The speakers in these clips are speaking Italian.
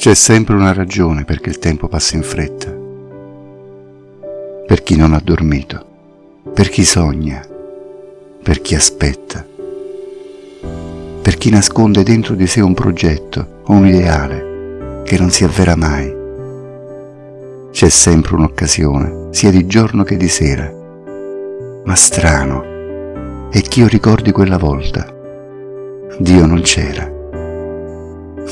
C'è sempre una ragione perché il tempo passa in fretta. Per chi non ha dormito, per chi sogna, per chi aspetta, per chi nasconde dentro di sé un progetto o un ideale che non si avvera mai. C'è sempre un'occasione, sia di giorno che di sera. Ma strano è che io ricordi quella volta. Dio non c'era.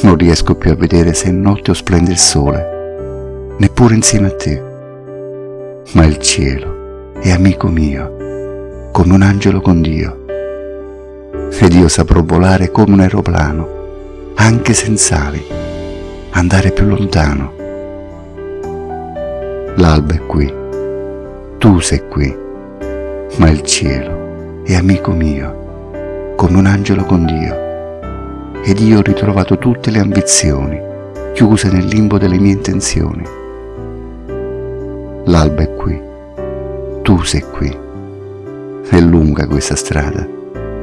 Non riesco più a vedere se è notte o splende il sole, neppure insieme a te. Ma il cielo è amico mio, come un angelo con Dio. Ed io saprò volare come un aeroplano, anche senza ali, andare più lontano. L'alba è qui, tu sei qui, ma il cielo è amico mio, come un angelo con Dio ed io ho ritrovato tutte le ambizioni, chiuse nel limbo delle mie intenzioni. L'alba è qui, tu sei qui. È lunga questa strada,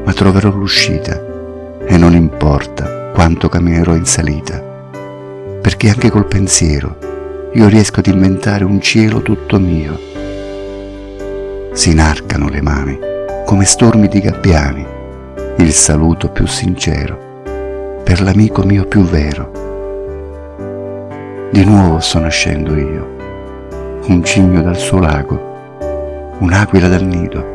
ma troverò l'uscita e non importa quanto camminerò in salita, perché anche col pensiero io riesco ad inventare un cielo tutto mio. Si inarcano le mani come stormi di gabbiani, il saluto più sincero per l'amico mio più vero. Di nuovo sto nascendo io, un cigno dal suo lago, un'aquila dal nido,